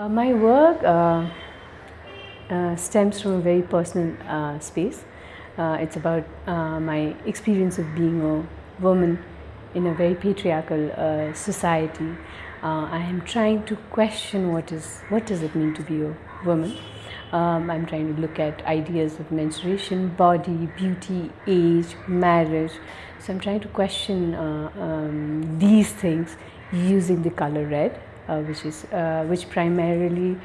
Uh, my work uh, uh, stems from a very personal uh, space. Uh, it's about uh, my experience of being a woman in a very patriarchal society. I am trying to question what is what does it mean to be a woman. Um, I'm trying to look at ideas of menstruation, body, beauty, age, marriage. So I'm trying to question um, these things using the color red uh, which is uh, which primarily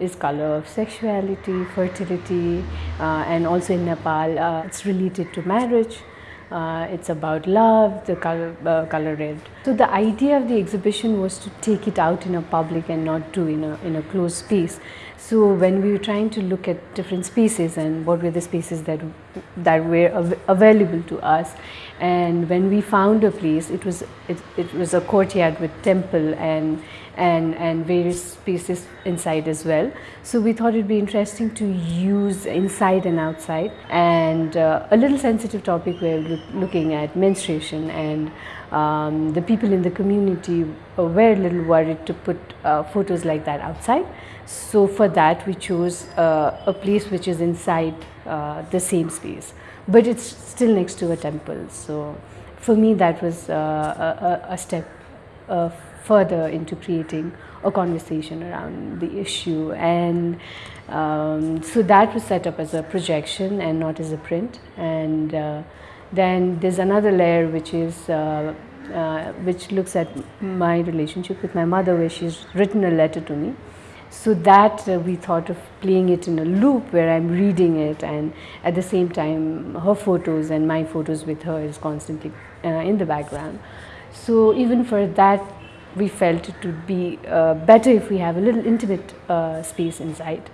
is color of sexuality, fertility, uh, and also in Nepal uh, it's related to marriage. Uh, it's about love, the color, uh, color red. So the idea of the exhibition was to take it out in a public and not do in a in a closed space. So when we were trying to look at different spaces and what were the spaces that that were av available to us, and when we found a place, it was it, it was a courtyard with temple and and and various spaces inside as well. So we thought it'd be interesting to use inside and outside, and uh, a little sensitive topic we're looking at menstruation and um, the people in the community were a little worried to put uh, photos like that outside. So for that we chose uh, a place which is inside uh, the same space, but it's still next to a temple. So for me that was uh, a, a, step uh, further into creating a conversation around the issue and um, so that was set up as a projection and not as a print and uh, then there's another layer which is uh, uh, which looks at my relationship with my mother where she's written a letter to me so that uh, we thought of playing it in a loop where I'm reading it and at the same time her photos and my photos with her is constantly uh, in the background. So even for that we felt it would be uh, better if we have a little intimate uh, space inside.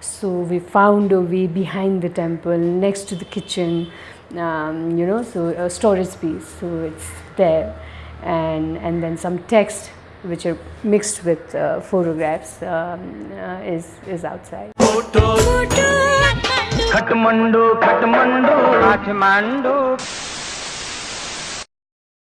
So we found a way behind the temple next to the kitchen, um, you know, so a storage space. So it's there and, and then some text which are mixed with uh, photographs um, uh, is, is outside. Kathmandu, Kathmandu, Kathmandu.